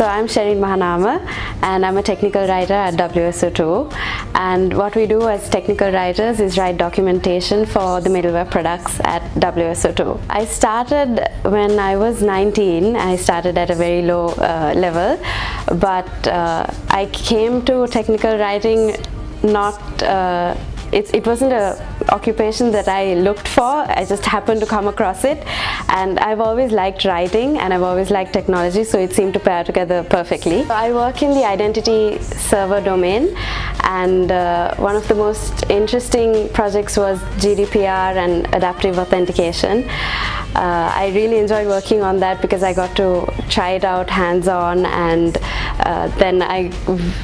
So I'm Sherin Mahanama and I'm a technical writer at WSO2 and what we do as technical writers is write documentation for the middleware products at WSO2. I started when I was 19, I started at a very low uh, level. But uh, I came to technical writing not uh, it, it wasn't a occupation that I looked for I just happened to come across it and I've always liked writing and I've always liked technology so it seemed to pair together perfectly. I work in the identity server domain and uh, one of the most interesting projects was GDPR and adaptive authentication. Uh, I really enjoyed working on that because I got to try it out hands-on and uh, then I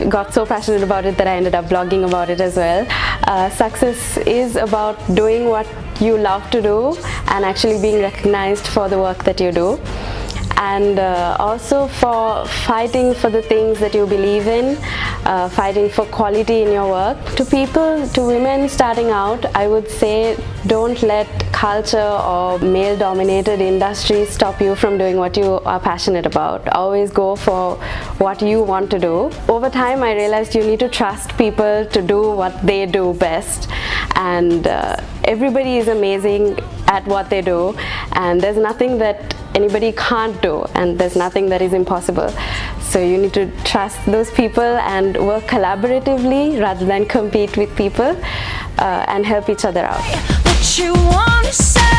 got so passionate about it that I ended up blogging about it as well. Uh, success is about doing what you love to do and actually being recognized for the work that you do and uh, also for fighting for the things that you believe in, uh, fighting for quality in your work. To people, to women starting out, I would say don't let culture or male dominated industries stop you from doing what you are passionate about. Always go for what you want to do. Over time I realized you need to trust people to do what they do best and uh, everybody is amazing at what they do and there's nothing that anybody can't do and there's nothing that is impossible. So you need to trust those people and work collaboratively rather than compete with people uh, and help each other out what you wanna say.